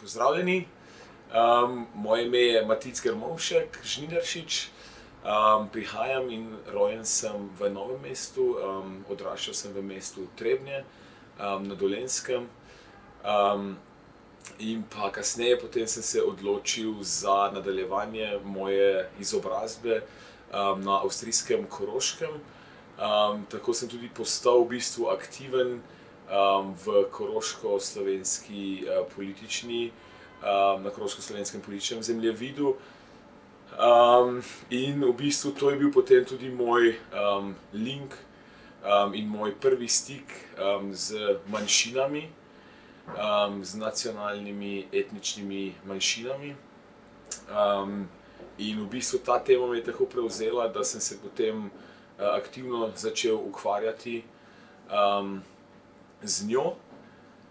Pozdravljeni, um, moje ime je Matic Grmovšek, Žnidaršič. Um, prihajam in rojen sem v Novem mestu, um, odraščal sem v mestu Trebnje um, na Dolenskem. Um, in pa kasneje potem sem se odločil za nadaljevanje moje izobrazbe um, na avstrijskem Koroškem. Um, tako sem tudi postal v bistvu aktiven um, v koroško-slovenski uh, politični, um, na koroško-slovenskem političnem zemljevidu. Um, in v bistvu to je bil potem tudi moj um, link um, in moj prvi stik um, z manjšinami, um, z nacionalnimi, etničnimi manjšinami. Um, in v bistvu ta tema me je tako prevzela, da sem se potem uh, aktivno začel ukvarjati um, z njo,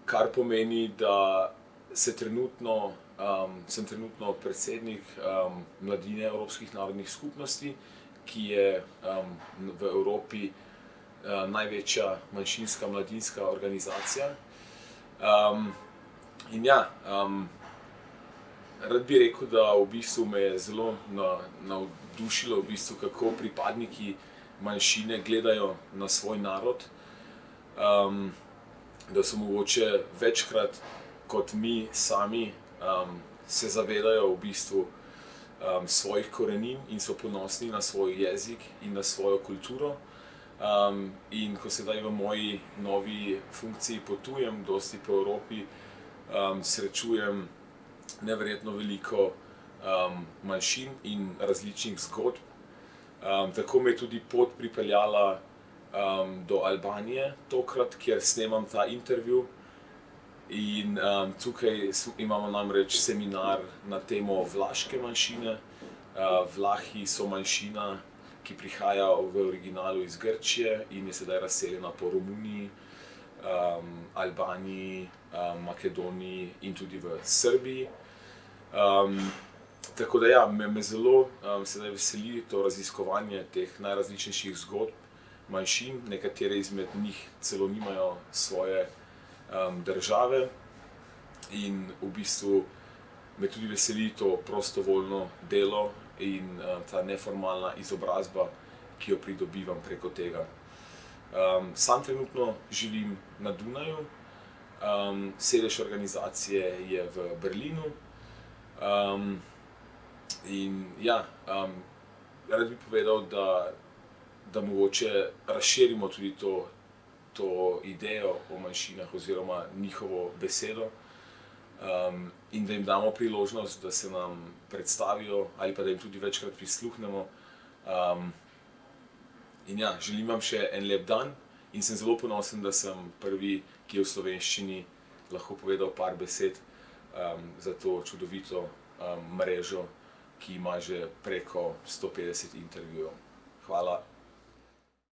kar pomeni, da se trenutno, um, sem trenutno predsednik um, Mladine Evropskih narodnih skupnosti, ki je um, v Evropi uh, največja manjšinska mladinska organizacija. Um, in ja, um, rad bi rekel, da v bistvu me je zelo navdušilo, v bistvu, kako pripadniki manjšine gledajo na svoj narod. Um, da so mogoče večkrat kot mi sami um, se zavedajo v bistvu um, svojih korenin in so ponosni na svoj jezik in na svojo kulturo. Um, in ko sedaj v moji novi funkciji potujem, dosti po Evropi, um, srečujem neverjetno veliko um, manjšin in različnih zgodb. Um, tako me je tudi pot pripeljala um, do Albanije, tokrat, kjer snemam ta intervju. In um, tukaj imamo namreč seminar na temo vlaške manjšine. Uh, Vlahi so manjšina, ki prihaja v originalu iz Grčije in je sedaj razseljena po Romuniji, um, Albaniji, um, Makedoniji in tudi v Srbiji. Um, tako da ja, me, me zelo um, sedaj veseli to raziskovanje teh najrazličnejših zgodb manjšin, nekatere izmed njih celo nimajo svoje um, države. In v bistvu me tudi veseli to prostovoljno delo in um, ta neformalna izobrazba, ki jo pridobivam preko tega. Um, sam trenutno živim na Dunaju, um, sedež organizacije je v Berlinu. Um, in ja, um, rad bi povedal, da da mogoče razširimo tudi to, to idejo o manjšinah oziroma njihovo besedo um, in da jim damo priložnost, da se nam predstavijo ali pa da jim tudi večkrat prisluhnemo. Um, in ja, želim vam še en lep dan in sem zelo ponosen, da sem prvi, ki je v slovenščini lahko povedal par besed um, za to čudovito um, mrežo, ki ima že preko 150 intervjujev. Hvala.